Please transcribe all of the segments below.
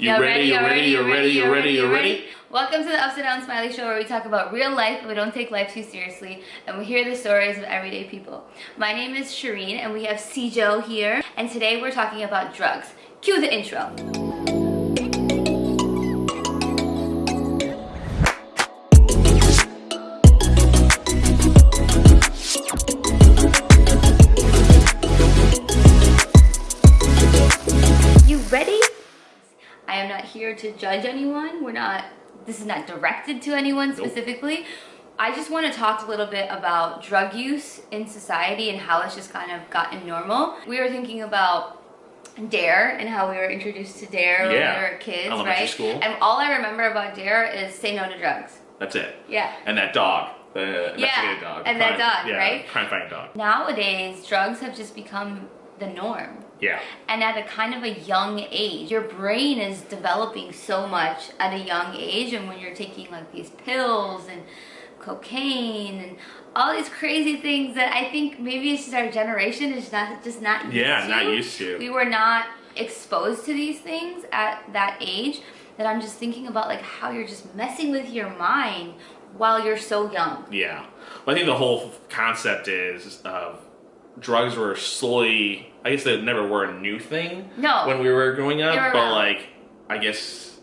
You ready? You ready? You ready? You ready? You ready? Welcome to the Upside Down Smiley Show where we talk about real life but we don't take life too seriously and we hear the stories of everyday people. My name is Shireen and we have Cjo here and today we're talking about drugs. Cue the intro. This is not directed to anyone specifically. I just want to talk a little bit about drug use in society and how it's just kind of gotten normal. We were thinking about DARE and how we were introduced to DARE when we were kids, Elementary right? school. And all I remember about DARE is say no to drugs. That's it. Yeah. And that dog, the Yeah, dog, and that dog, yeah, right? Crime-fighting dog. Nowadays, drugs have just become the norm. Yeah. and at a kind of a young age your brain is developing so much at a young age and when you're taking like these pills and cocaine and all these crazy things that i think maybe it's just our generation is not just not used Yeah, to. not used to. we were not exposed to these things at that age that i'm just thinking about like how you're just messing with your mind while you're so young Yeah. Well, I think the whole concept is uh, drugs were slowly. I guess they never were a new thing. No. When we were growing up, were but around. like, I guess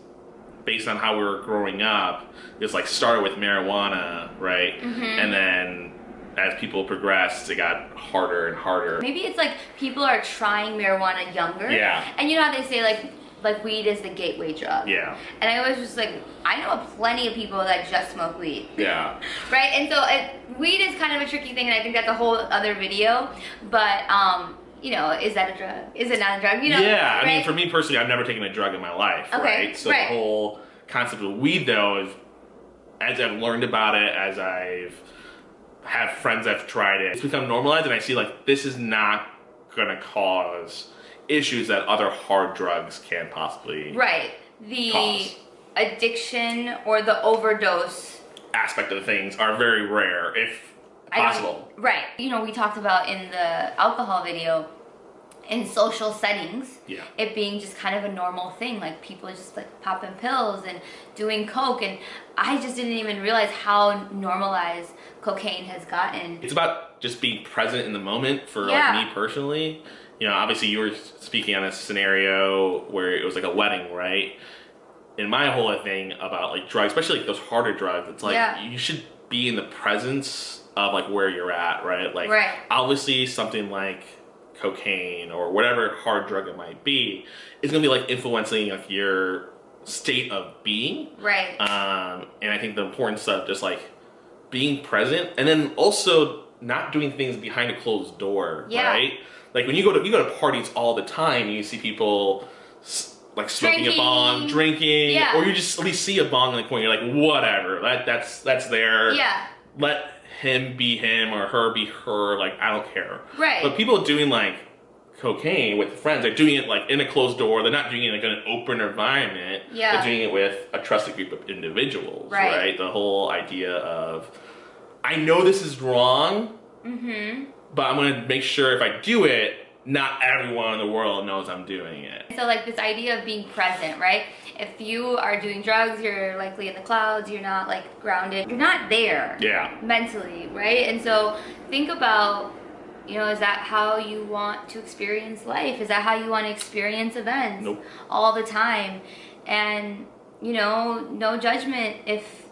based on how we were growing up, it's like started with marijuana, right? Mm-hmm. And then as people progressed, it got harder and harder. Maybe it's like people are trying marijuana younger. Yeah. And you know how they say like like weed is the gateway drug. Yeah. And I was just like, I know plenty of people that just smoke weed. Yeah. Right? And so it, weed is kind of a tricky thing, and I think that's a whole other video. But, um, you know, is that a drug? Is it not a drug? You know? yeah, I mean, for me personally, I've never taken a drug in my life, Okay, right? So right. the whole concept of weed, though, is as I've learned about it, as I've have friends that've tried it, it's become normalized, and I see like this is not gonna cause issues that other hard drugs can possibly Right. The Cause. addiction or the overdose aspect of things are very rare, if possible. Right. You know, we talked about in the alcohol video, in social settings, Yeah. it being just kind of a normal thing, like people just like popping pills and doing coke, and I just didn't even realize how normalized cocaine has gotten. It's about just being present in the moment for Yeah. like me personally. You know, obviously you were speaking on a scenario where it was like a wedding, right? In my whole thing about like drugs, especially like those harder drugs, it's like Yeah. you should be in the presence of like where you're at, right? Like Right. obviously something like cocaine or whatever hard drug it might be is gonna be like influencing like your state of being. Right. Um, and I think the importance of just like being present and then also not doing things behind a closed door, Yeah. right? Like when you go to you go to parties all the time, you see people like smoking Drinking. a bong, drinking, Yeah. or you just at least see a bong in the corner. You're like, whatever, that that's that's there. yeah. Let him be him or her be her. Like I don't care. Right. But people doing like cocaine with friends, they're doing it like in a closed door. They're not doing it like in an open environment. Yeah. They're doing it with a trusted group of individuals. Right. Right. The whole idea of I know this is wrong, Mm-hmm. but I'm gonna make sure if I do it, not everyone in the world knows I'm doing it. So like this idea of being present, right? If you are doing drugs, you're likely in the clouds, you're not like grounded, you're not there. Yeah. mentally, right? And so think about, you know, is that how you want to experience life? Is that how you want to experience events Nope. all the time? And you know, no judgment if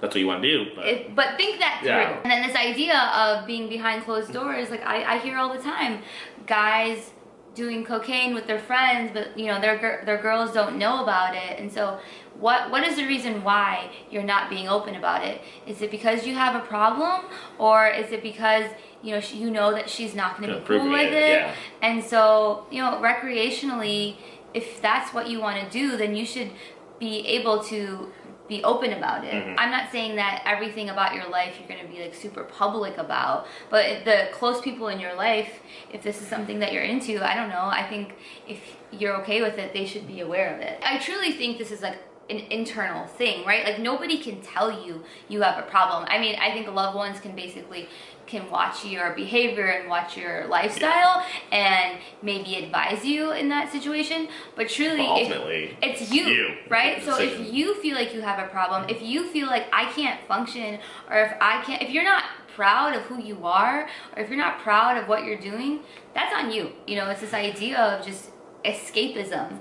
That's what you want to do. But but think that through. Yeah. And then this idea of being behind closed doors, like I, I hear all the time, guys doing cocaine with their friends, but you know their their girls don't know about it. And so, what what is the reason why you're not being open about it? Is it because you have a problem, or is it because you know she, you know that she's not going to be cool with it, it? yeah. And so, you know, recreationally, if that's what you want to do, then you should be able to be open about it. Mhm. I'm not saying that everything about your life you're going to be like super public about, but the close people in your life, if this is something that you're into, I don't know, I think if you're okay with it, they should be aware of it. I truly think this is like an internal thing, right? Like nobody can tell you you have a problem. I mean, I think loved ones can basically can watch your behavior and watch your lifestyle and maybe advise you in that situation. But truly, But ultimately, if, it's you, you, right? So if you feel like you have a problem, if you feel like I can't function, or if I can't, if you're not proud of who you are, or if you're not proud of what you're doing, that's on you. You know, it's this idea of just escapism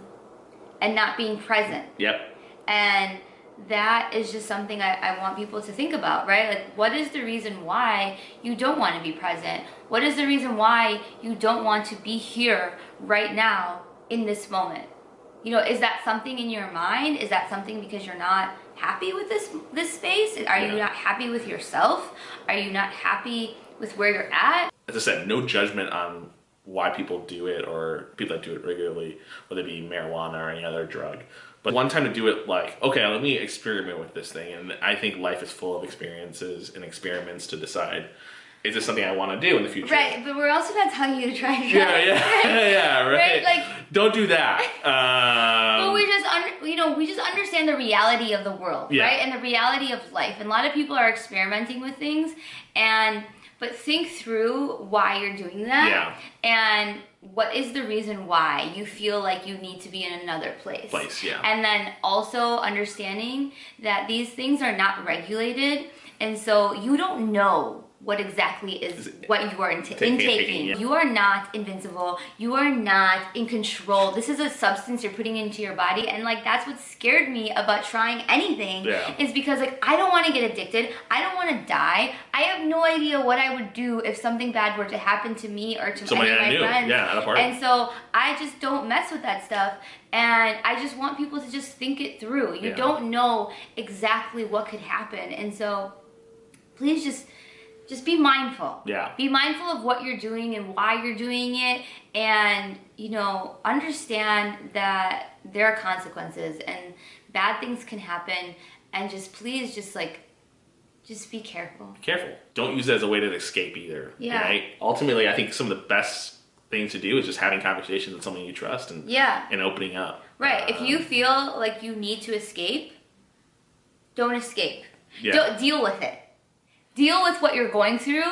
and not being present. Yep. And that is just something I, I want people to think about, right? Like, what is the reason why you don't want to be present? What is the reason why you don't want to be here right now in this moment? You know, is that something in your mind? Is that something because you're not happy with this this space? Are you Yeah. not happy with yourself? Are you not happy with where you're at? As I said, no judgment on why people do it or people that do it regularly, whether it be marijuana or any other drug. But one time to do it like, okay, let me experiment with this thing. And I think life is full of experiences and experiments to decide, is this something I want to do in the future? Right, but we're also not telling you to try drugs. Yeah, yeah, yeah, right. Right, like- Don't do that. Um, Well, we just under, you know we just understand the reality of the world, Yeah. right, and the reality of life. And a lot of people are experimenting with things, and but think through why you're doing that, Yeah. and what is the reason why you feel like you need to be in another place. Place, yeah. And then also understanding that these things are not regulated, and so you don't know what exactly is what you are int- Taking- intaking. taking, yeah. You are not invincible. You are not in control. This is a substance you're putting into your body, and like that's what scared me about trying anything. Yeah. Is because like I don't want to get addicted. I don't want to die. I have no idea what I would do if something bad were to happen to me or to Somebody any of my knew. friends. Yeah, at a party. And so I just don't mess with that stuff. And I just want people to just think it through. You Yeah. don't know exactly what could happen. And so please just just be mindful. Yeah. Be mindful of what you're doing and why you're doing it and you know, understand that there are consequences and bad things can happen and just please just like just be careful. careful. Don't use it as a way to escape either. Yeah. Right? Ultimately, I think some of the best things to do is just having conversations with someone you trust and Yeah. and opening up. Right. if Um, you feel like you need to escape, don't escape. Yeah. Don't deal with it. Deal with what you're going through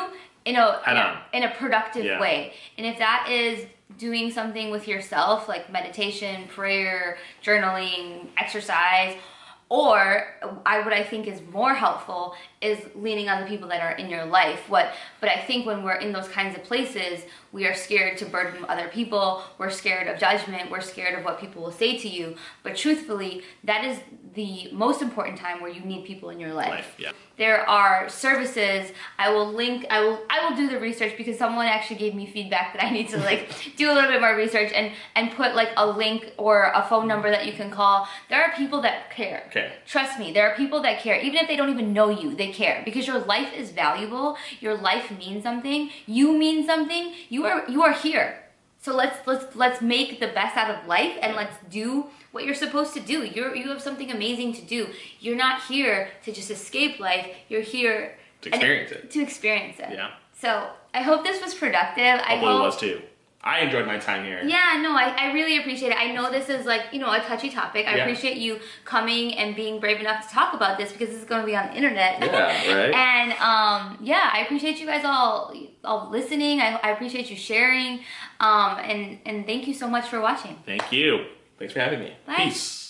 in a in a, in a productive Yeah. way. And if that is doing something with yourself like meditation, prayer, journaling, exercise, or uh, I what I think is more helpful is leaning on the people that are in your life. What but I think when we're in those kinds of places, we are scared to burden other people. We're scared of judgment. We're scared of what people will say to you. But truthfully, that is the most important time where you need people in your life. life. Yeah. There are services. I will link. I will. I will do the research because someone actually gave me feedback that I need to like do a little bit more research and and put like a link or a phone number that you can call. There are people that care. Okay. Trust me, there are people that care. Even if they don't even know you, they care because your life is valuable. Your life means something. You mean something. You are you are here. So let's let's let's make the best out of life and let's do what you're supposed to do. You're you have something amazing to do. You're not here to just escape life. You're here To and- experience it. To experience it. Yeah. So I hope this was productive. I Hopefully hope it was too. I enjoyed my time here. yeah, no, I, I really appreciate it. I know this is like, you know, a touchy topic. I Yeah. appreciate you coming and being brave enough to talk about this because this is going to be on the internet. Yeah, right? and um, yeah, I appreciate you guys all all listening. I, I appreciate you sharing. Um, and, and thank you so much for watching. Thank you. Thanks for having me. Bye. Peace.